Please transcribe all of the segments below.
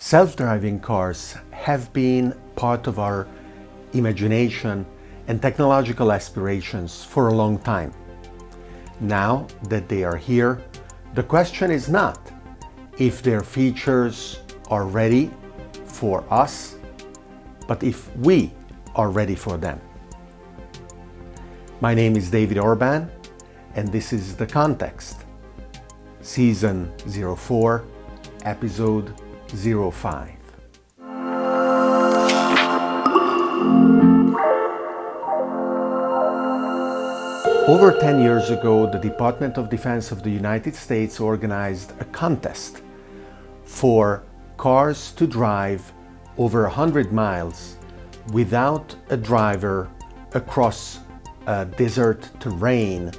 Self-driving cars have been part of our imagination and technological aspirations for a long time. Now that they are here, the question is not if their features are ready for us, but if we are ready for them. My name is David Orban and this is The Context, Season 04, Episode 05. Over 10 years ago, the Department of Defense of the United States organized a contest for cars to drive over 100 miles without a driver across a desert terrain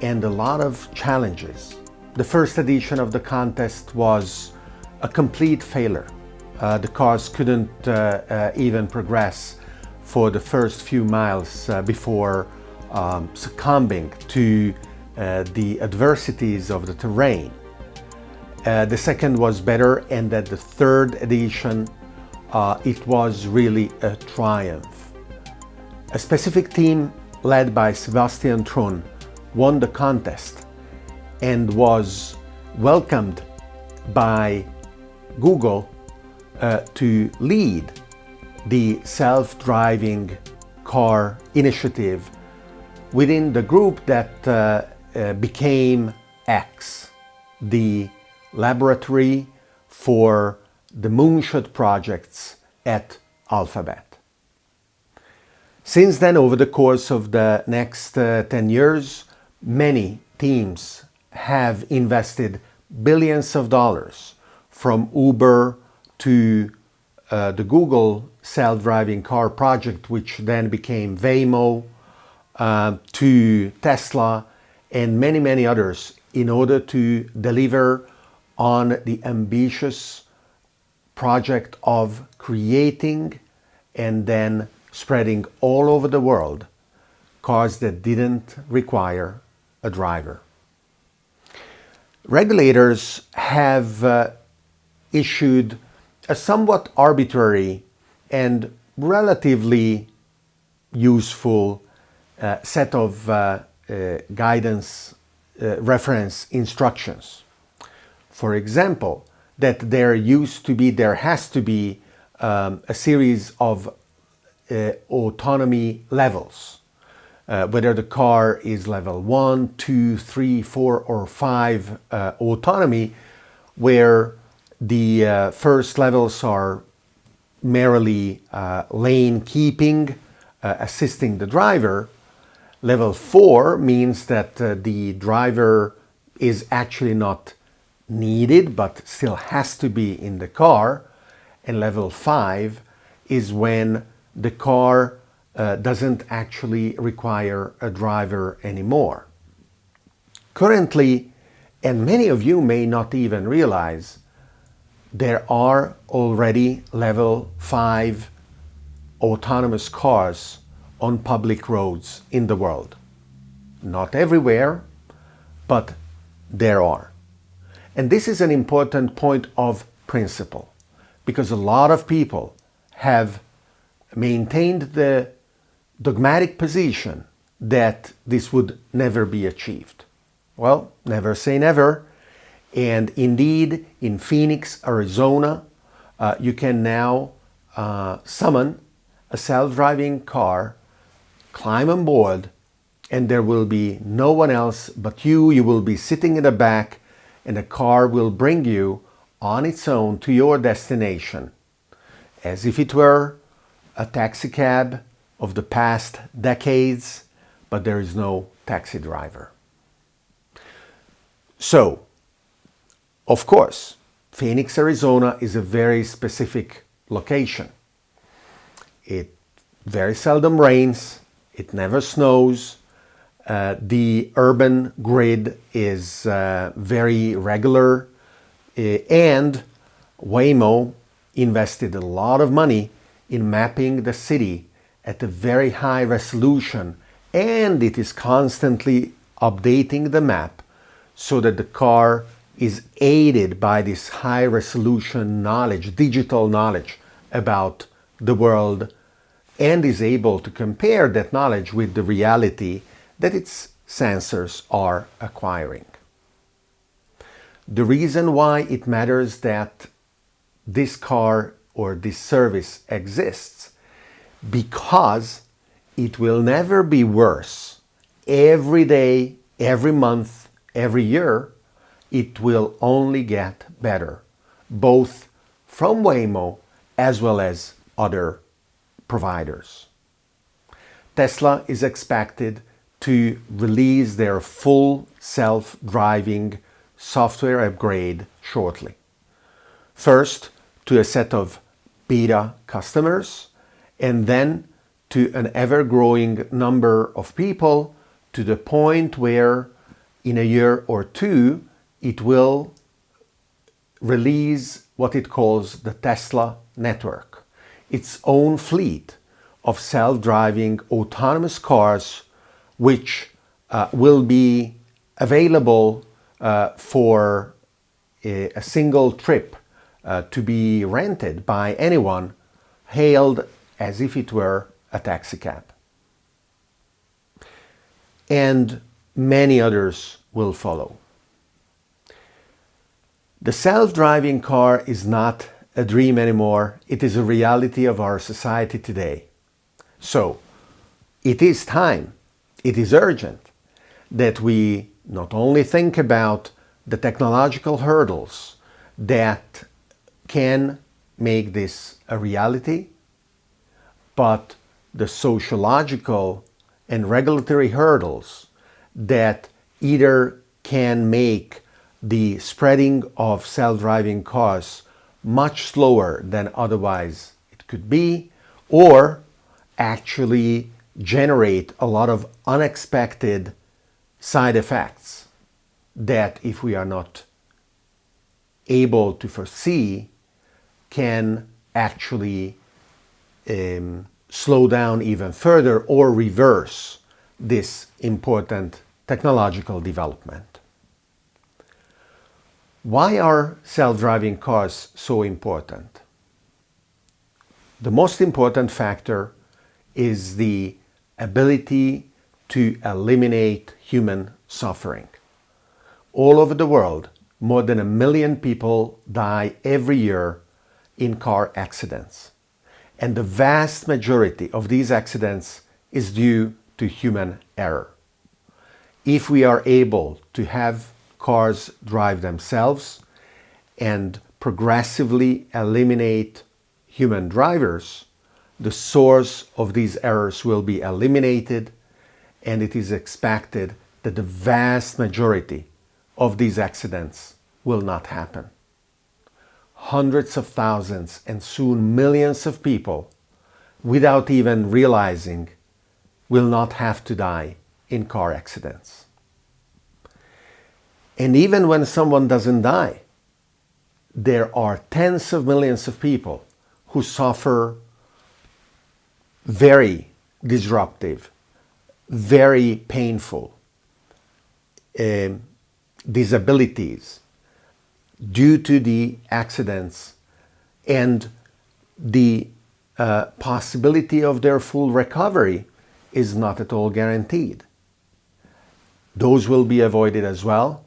and a lot of challenges. The first edition of the contest was a complete failure. Uh, the cars couldn't uh, uh, even progress for the first few miles uh, before um, succumbing to uh, the adversities of the terrain. The second was better and at the third edition it was really a triumph. A specific team led by Sebastian Thrun won the contest and was welcomed by Google uh, to lead the self-driving car initiative within the group that uh, uh, became X, the laboratory for the moonshot projects at Alphabet. Since then, over the course of the next uh, 10 years, many teams have invested billions of dollars from Uber to uh, the Google self-driving car project, which then became Waymo, uh, to Tesla and many, many others in order to deliver on the ambitious project of creating and then spreading all over the world cars that didn't require a driver. Regulators have uh, issued a somewhat arbitrary and relatively useful uh, set of uh, uh, guidance uh, reference instructions. For example, that there used to be, there has to be um, a series of uh, autonomy levels. Uh, whether the car is level 1, 2, 3, 4 or 5 uh, autonomy where the uh, first levels are merely uh, lane keeping, uh, assisting the driver. Level 4 means that the driver is actually not needed but still has to be in the car. And level 5 is when the car uh, doesn't actually require a driver anymore. Currently, and many of you may not even realize, there are already level 5 autonomous cars on public roads in the world. Not everywhere, but there are. And this is an important point of principle because a lot of people have maintained the dogmatic position that this would never be achieved. Well, never say never. And indeed, in Phoenix, Arizona, uh, you can now uh, summon a self-driving car, climb on board, and there will be no one else but you. You will be sitting in the back and the car will bring you on its own to your destination as if it were a taxi cab of the past decades, but there is no taxi driver. So, of course, Phoenix, Arizona is a very specific location. It very seldom rains, it never snows, uh, the urban grid is uh, very regular. Uh, and Waymo invested a lot of money in mapping the city at a very high resolution and it is constantly updating the map so that the car is aided by this high resolution knowledge, digital knowledge about the world and is able to compare that knowledge with the reality that its sensors are acquiring. The reason why it matters that this car or this service exists because it will never be worse every day, every month, every year. It will only get better, both from Waymo as well as other providers. Tesla is expected to release their full self-driving software upgrade shortly. First, to a set of beta customers, and then to an ever-growing number of people to the point where in a year or two it will release what it calls the Tesla network, its own fleet of self-driving autonomous cars which uh, will be available uh, for a, a, single trip uh, to be rented by anyone hailed as if it were a taxi cab. And many others will follow. The self-driving car is not a dream anymore. It is a reality of our society today. So, it is time, it is urgent that we not only think about the technological hurdles that can make this a reality, but the sociological and regulatory hurdles that either can make the spreading of self-driving cars much slower than otherwise it could be, or actually generate a lot of unexpected side effects that if we are not able to foresee can actually um, slow down even further or reverse this important technological development. Why are self-driving cars so important? The most important factor is the ability to eliminate human suffering. All over the world, more than a million people die every year in car accidents. And the vast majority of these accidents is due to human error. If we are able to have cars drive themselves and progressively eliminate human drivers, the source of these errors will be eliminated and it is expected that the vast majority of these accidents will not happen. Hundreds of thousands and soon millions of people, without even realizing, will not have to die in car accidents. And even when someone doesn't die, there are tens of millions of people who suffer very disruptive, very painful uh, disabilities due to the accidents and the uh, possibility of their full recovery is not at all guaranteed. Those will be avoided as well.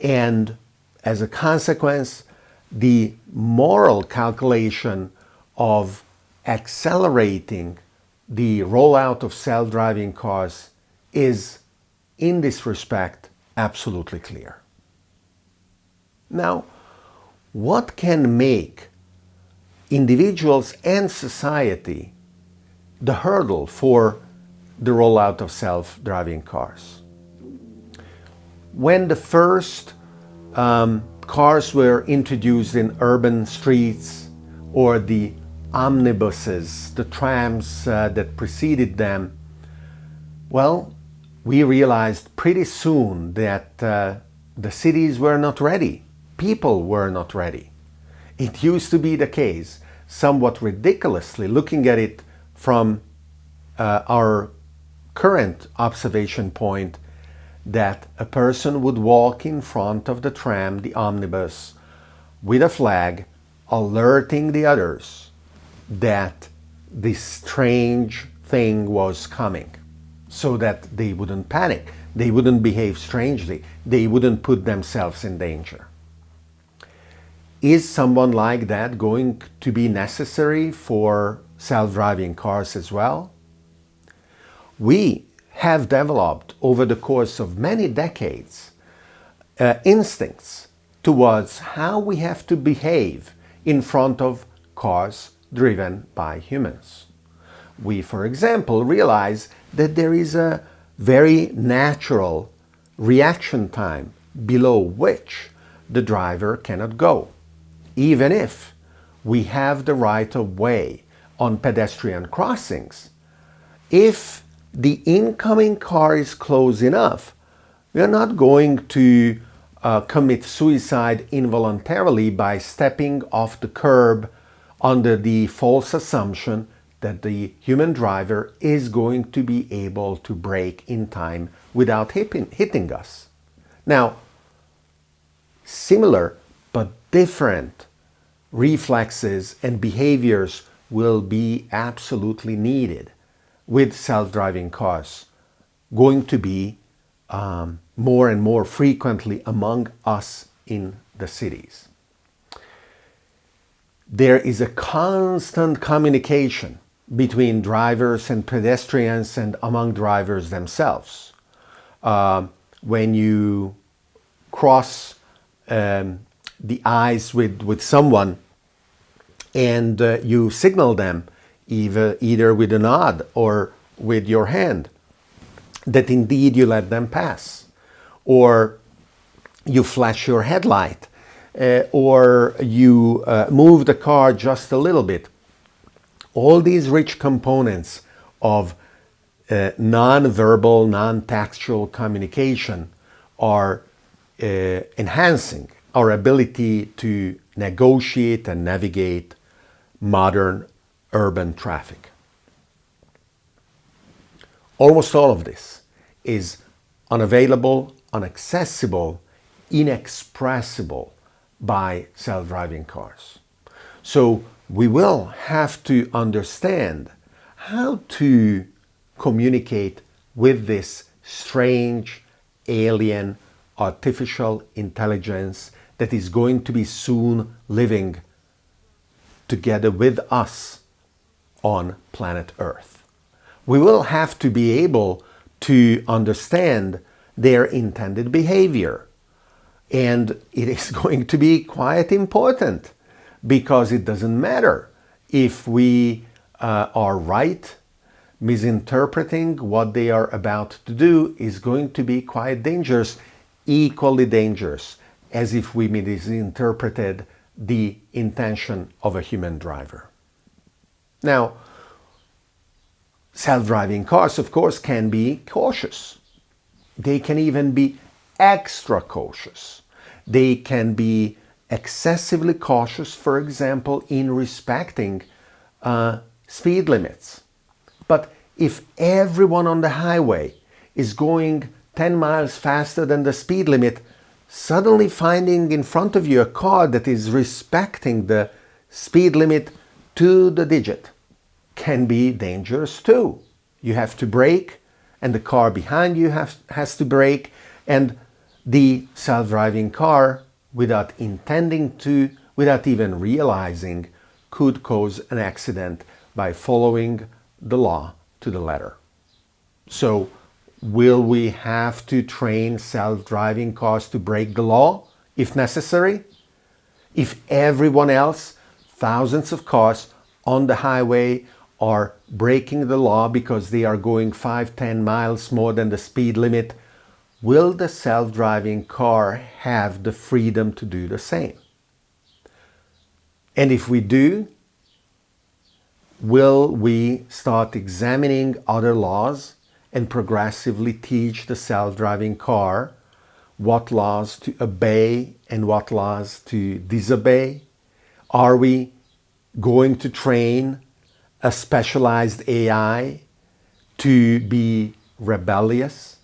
And as a consequence, the moral calculation of accelerating the rollout of self-driving cars is, in this respect, absolutely clear. Now, what can make individuals and society the hurdle for the rollout of self-driving cars? When the first um, cars were introduced in urban streets or the omnibuses, the trams uh, that preceded them, well, we realized pretty soon that uh, the cities were not ready. People were not ready. It used to be the case, somewhat ridiculously, looking at it from uh, our current observation point, that a person would walk in front of the tram, the omnibus, with a flag alerting the others that this strange thing was coming so that they wouldn't panic, they wouldn't behave strangely, they wouldn't put themselves in danger. Is someone like that going to be necessary for self-driving cars as well? We have developed over the course of many decades uh, instincts towards how we have to behave in front of cars driven by humans. We, for example, realize that there is a very natural reaction time below which the driver cannot go, even if we have the right of way on pedestrian crossings. If the incoming car is close enough, we are not going to uh, commit suicide involuntarily by stepping off the curb under the false assumption that the human driver is going to be able to brake in time without hitting, hitting us. Now, similar but different reflexes and behaviors will be absolutely needed with self-driving cars going to be um, more and more frequently among us in the cities. There is a constant communication between drivers and pedestrians and among drivers themselves. Uh, when you cross um, the eyes with, with someone and uh, you signal them either, either with a nod or with your hand that indeed you let them pass or you flash your headlight uh, or you uh, move the car just a little bit. All these rich components of uh, non-verbal, non-textual communication are uh, enhancing our ability to negotiate and navigate modern urban traffic. Almost all of this is unavailable, inaccessible, inexpressible by self-driving cars. So we will have to understand how to communicate with this strange alien artificial intelligence that is going to be soon living together with us on planet Earth. We will have to be able to understand their intended behavior. And it is going to be quite important because it doesn't matter if we uh, are right, misinterpreting what they are about to do is going to be quite dangerous, equally dangerous as if we misinterpreted the intention of a human driver. Now, self-driving cars, of course, can be cautious. They can even be extra cautious. They can be excessively cautious, for example, in respecting uh, speed limits. But if everyone on the highway is going 10 miles faster than the speed limit, suddenly finding in front of you a car that is respecting the speed limit to the digit can be dangerous too. You have to brake and the car behind you has, has to brake and the self-driving car without intending to, without even realizing, could cause an accident by following the law to the letter. So Will we have to train self-driving cars to break the law if necessary? If everyone else, thousands of cars on the highway are breaking the law because they are going 5, 10 miles more than the speed limit, will the self-driving car have the freedom to do the same? And if we do, will we start examining other laws and progressively teach the self-driving car what laws to obey and what laws to disobey? Are we going to train a specialized AI to be rebellious?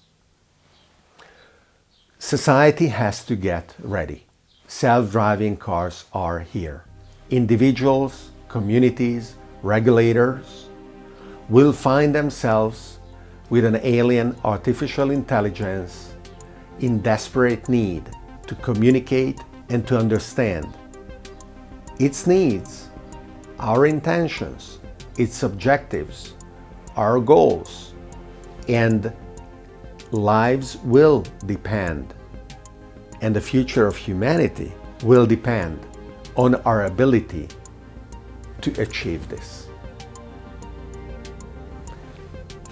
Society has to get ready. Self-driving cars are here. Individuals, communities, regulators will find themselves with an alien artificial intelligence in desperate need to communicate and to understand its needs, our intentions, its objectives, our goals, and lives will depend and the future of humanity will depend on our ability to achieve this.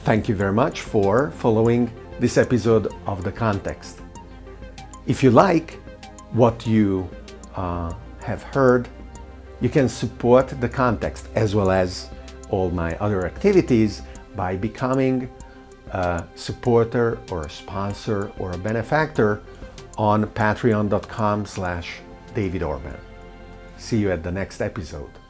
Thank you very much for following this episode of The Context. If you like what you uh, have heard, you can support The Context as well as all my other activities by becoming a supporter or a sponsor or a benefactor on patreon.com slash David Orban. See you at the next episode.